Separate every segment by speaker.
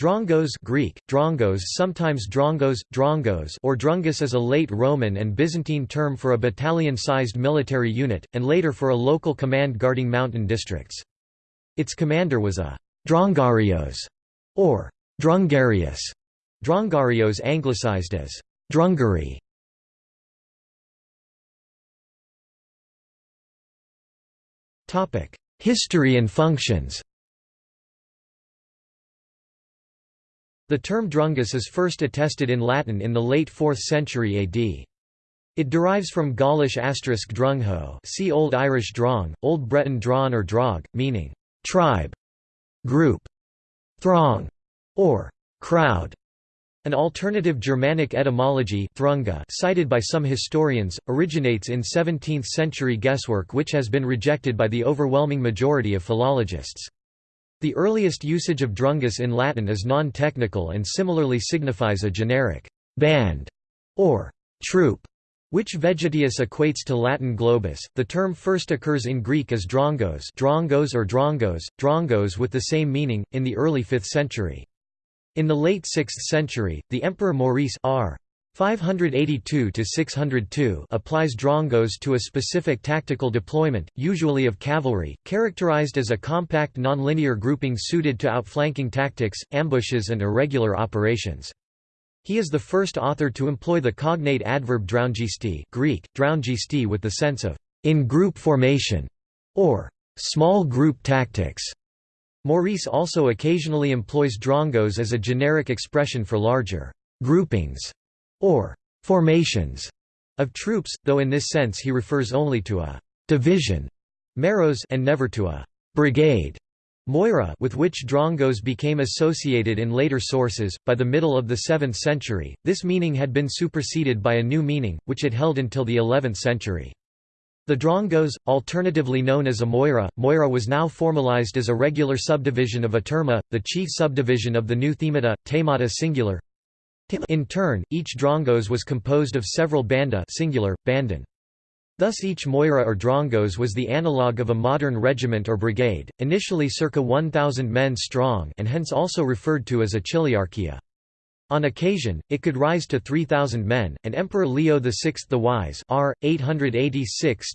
Speaker 1: Drongos Greek, drongos sometimes drongos, drongos or drungus is a late Roman and Byzantine term for a battalion-sized military unit, and later for a local command guarding mountain districts. Its commander was a «drongarios» or «drungarius», drongarios anglicized as «drungary». History and functions The term drungus is first attested in Latin in the late 4th century AD. It derives from Gaulish asterisk drungho see Old Irish drong, Old Breton drawn or drog, meaning tribe, group, throng, or crowd. An alternative Germanic etymology thrunga cited by some historians, originates in 17th-century guesswork which has been rejected by the overwhelming majority of philologists. The earliest usage of drungus in Latin is non-technical and similarly signifies a generic band or troop, which Vegetius equates to Latin globus. The term first occurs in Greek as drongos, drongos or drongos, drongos with the same meaning in the early 5th century. In the late 6th century, the Emperor Maurice R. 582–602 applies drongos to a specific tactical deployment, usually of cavalry, characterized as a compact nonlinear grouping suited to outflanking tactics, ambushes and irregular operations. He is the first author to employ the cognate adverb draungisti Greek, draungisti with the sense of «in group formation» or «small group tactics». Maurice also occasionally employs drongos as a generic expression for larger «groupings» or formations of troops, though in this sense he refers only to a division meros and never to a brigade moira with which drongos became associated in later sources. By the middle of the 7th century, this meaning had been superseded by a new meaning, which it held until the 11th century. The Drongos, alternatively known as a Moira, Moira was now formalized as a regular subdivision of a tourma, the chief subdivision of the new themata, themata singular, in turn, each drongos was composed of several banda singular, bandon. Thus each moira or drongos was the analogue of a modern regiment or brigade, initially circa 1,000 men strong and hence also referred to as a chiliarchia. On occasion, it could rise to 3,000 men, and Emperor Leo VI the Wise r. 886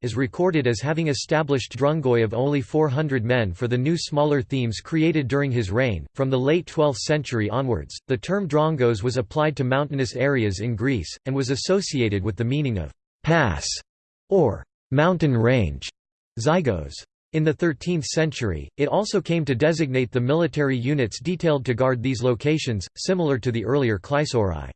Speaker 1: is recorded as having established drungoi of only 400 men for the new smaller themes created during his reign. From the late 12th century onwards, the term drongos was applied to mountainous areas in Greece, and was associated with the meaning of pass or mountain range. Zygos. In the 13th century, it also came to designate the military units detailed to guard these locations, similar to the earlier Kleisourai.